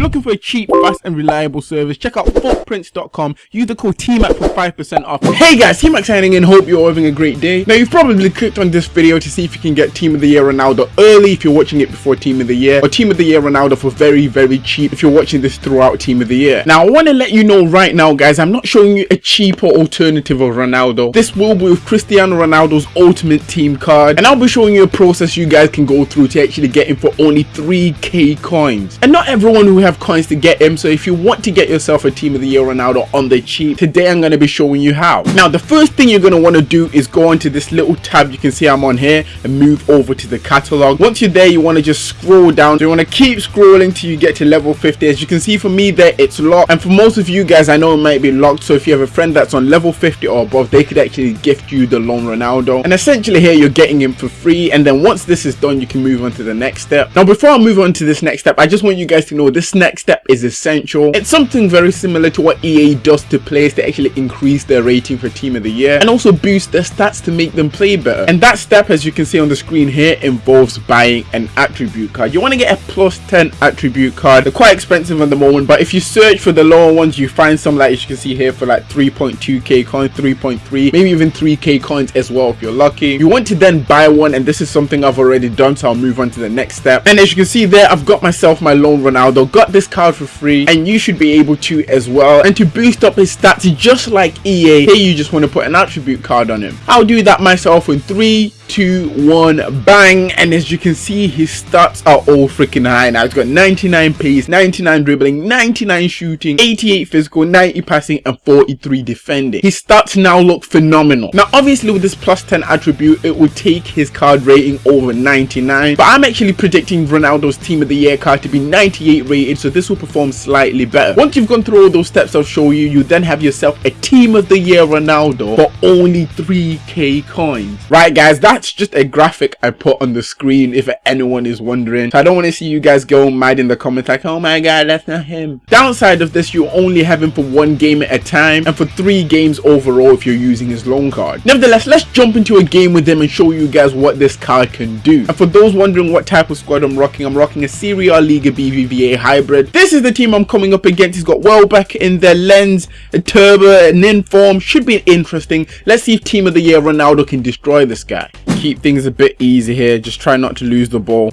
you're looking for a cheap, fast and reliable service, check out footprints.com. Use the code TMAC for 5% off. Hey guys, TMAC signing in. Hope you're having a great day. Now you've probably clicked on this video to see if you can get Team of the Year Ronaldo early if you're watching it before Team of the Year or Team of the Year Ronaldo for very, very cheap if you're watching this throughout Team of the Year. Now I want to let you know right now guys, I'm not showing you a cheaper alternative of Ronaldo. This will be with Cristiano Ronaldo's Ultimate Team card and I'll be showing you a process you guys can go through to actually get him for only 3k coins. And not everyone who coins to get him so if you want to get yourself a Team of the Year Ronaldo on the cheap, today I'm going to be showing you how. Now the first thing you're going to want to do is go onto this little tab you can see I'm on here and move over to the catalog. Once you're there you want to just scroll down. So you want to keep scrolling till you get to level 50. As you can see for me there it's locked and for most of you guys I know it might be locked so if you have a friend that's on level 50 or above they could actually gift you the loan Ronaldo and essentially here you're getting him for free and then once this is done you can move on to the next step. Now before I move on to this next step I just want you guys to know this next step is essential. It's something very similar to what EA does to players to actually increase their rating for team of the year and also boost their stats to make them play better. And that step as you can see on the screen here involves buying an attribute card. You want to get a plus 10 attribute card. They're quite expensive at the moment but if you search for the lower ones you find some like as you can see here for like 3.2k coins, 3.3, maybe even 3k coins as well if you're lucky. You want to then buy one and this is something I've already done so I'll move on to the next step. And as you can see there I've got myself my loan Ronaldo, got this card for free and you should be able to as well. And to boost up his stats just like EA, here you just want to put an attribute card on him. I'll do that myself in 3, two one bang. And as you can see his stats are all freaking high now. He's got 99 pace 99 dribbling 99 shooting 88 physical 90 passing and 43 defending. His stats now look phenomenal. Now obviously with this plus 10 attribute it will take his card rating over 99 but i'm actually predicting ronaldo's team of the year card to be 98 rated so this will perform slightly better. Once you've gone through all those steps i'll show you you then have yourself a team of the year ronaldo for only 3k coins. Right guys that that's just a graphic I put on the screen if anyone is wondering. So I don't want to see you guys go mad in the comments like, oh my god, that's not him. Downside of this, you only have him for one game at a time and for three games overall if you're using his loan card. Nevertheless, let's jump into a game with him and show you guys what this card can do. And for those wondering what type of squad I'm rocking, I'm rocking a Serie A Liga BBVA hybrid. This is the team I'm coming up against. He's got Welbeck in their lens, a turbo, an inform. Should be interesting. Let's see if team of the year Ronaldo can destroy this guy keep things a bit easy here. Just try not to lose the ball.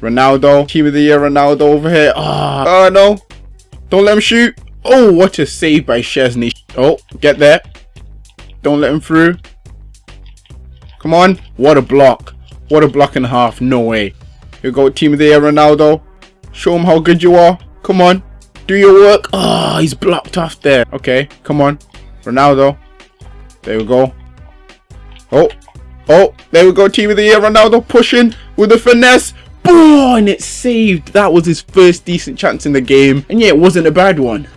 Ronaldo. Team of the year Ronaldo over here. Oh, oh no. Don't let him shoot. Oh, what a save by Szczesny. Oh, get there. Don't let him through. Come on. What a block. What a block and a half. No way. Here we go. Team of the year Ronaldo. Show him how good you are. Come on. Do your work. Oh, he's blocked off there. Okay, come on. Ronaldo. There we go. Oh, Oh, there we go. Team of the year. Ronaldo pushing with the finesse. Boom! And it's saved. That was his first decent chance in the game. And yeah, it wasn't a bad one.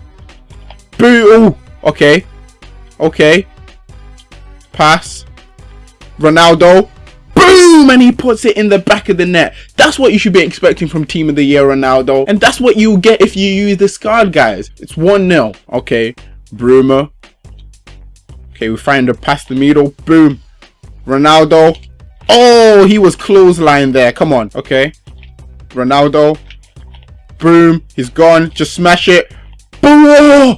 Boo! Okay. Okay. Pass. Ronaldo. Boom! And he puts it in the back of the net. That's what you should be expecting from Team of the Year Ronaldo. And that's what you get if you use this card, guys. It's 1-0. Okay. Bruma. Okay, we find a pass the middle. Boom. Ronaldo. Oh, he was clothesline there. Come on. Okay. Ronaldo. Boom. He's gone. Just smash it. Boom.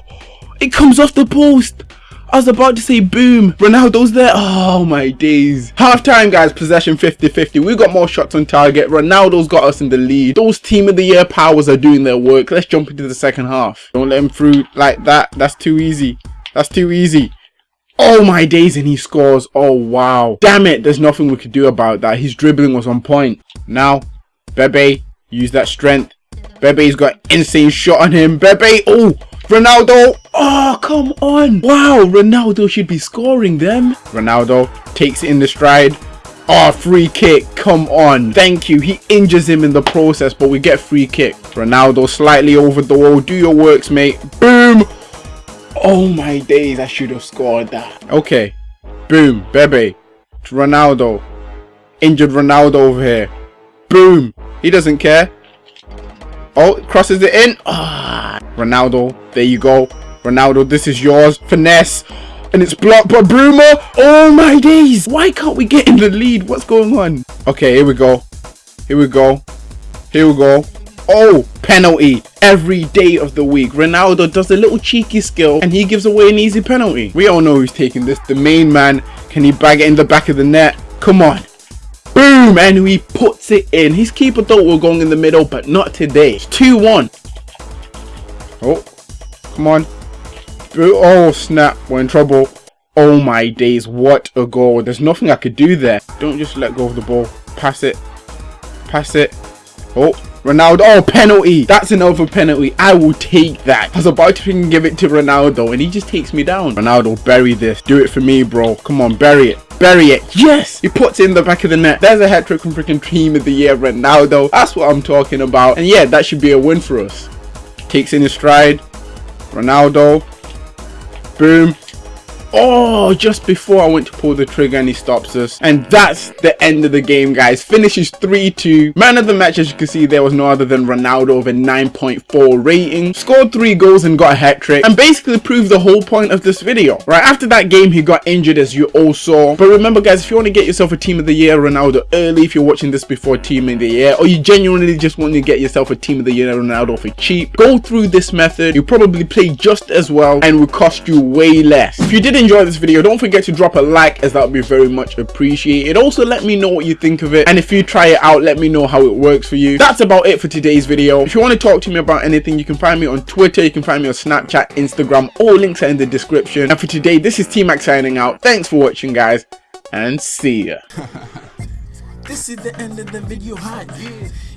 It comes off the post. I was about to say boom. Ronaldo's there. Oh my days. Half time guys. Possession 50-50. We got more shots on target. Ronaldo's got us in the lead. Those team of the year powers are doing their work. Let's jump into the second half. Don't let him through like that. That's too easy. That's too easy. Oh my days and he scores. Oh wow. Damn it, there's nothing we could do about that. His dribbling was on point. Now, Bebe, use that strength. Bebe's got insane shot on him. Bebe, oh, Ronaldo. Oh, come on. Wow, Ronaldo should be scoring them. Ronaldo takes it in the stride. Oh, free kick. Come on. Thank you. He injures him in the process, but we get free kick. Ronaldo slightly over the wall. Do your works, mate. Boom. Oh my days, I should have scored that. Okay. Boom. Bebe. Ronaldo. Injured Ronaldo over here. Boom. He doesn't care. Oh, crosses it in. Ah, Ronaldo. There you go. Ronaldo, this is yours. Finesse. And it's blocked by Bruma. Oh my days. Why can't we get in the lead? What's going on? Okay, here we go. Here we go. Here we go. Oh, penalty every day of the week. Ronaldo does a little cheeky skill and he gives away an easy penalty. We all know who's taking this. The main man. Can he bag it in the back of the net? Come on. Boom! And he puts it in. His keeper thought we were going in the middle, but not today. 2-1. Oh, come on. Oh, snap. We're in trouble. Oh my days, what a goal. There's nothing I could do there. Don't just let go of the ball. Pass it. Pass it. Oh, Ronaldo. Oh, penalty. That's another penalty. I will take that. I was about to give it to Ronaldo and he just takes me down. Ronaldo, bury this. Do it for me, bro. Come on, bury it. Bury it. Yes! He puts it in the back of the net. There's a hat trick from freaking team of the year, Ronaldo. That's what I'm talking about. And yeah, that should be a win for us. Takes in his stride. Ronaldo. Boom. Oh, just before I went to pull the trigger and he stops us. And that's the end of the game, guys. Finishes 3-2. Man of the match, as you can see, there was no other than Ronaldo with a 9.4 rating. Scored 3 goals and got a hat-trick. And basically proved the whole point of this video. Right, after that game, he got injured, as you all saw. But remember, guys, if you want to get yourself a Team of the Year Ronaldo early, if you're watching this before Team of the Year, or you genuinely just want to get yourself a Team of the Year Ronaldo for cheap, go through this method. You probably play just as well and will cost you way less. If you did enjoy this video don't forget to drop a like as that would be very much appreciated also let me know what you think of it and if you try it out let me know how it works for you that's about it for today's video if you want to talk to me about anything you can find me on twitter you can find me on snapchat instagram all links are in the description and for today this is TMAC signing out thanks for watching guys and see ya This is the end of the video hype.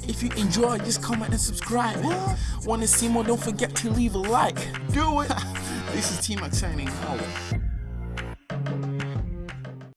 If you enjoy, just comment and subscribe. Want to see more? Don't forget to leave a like. Do it. this is TMAC signing out.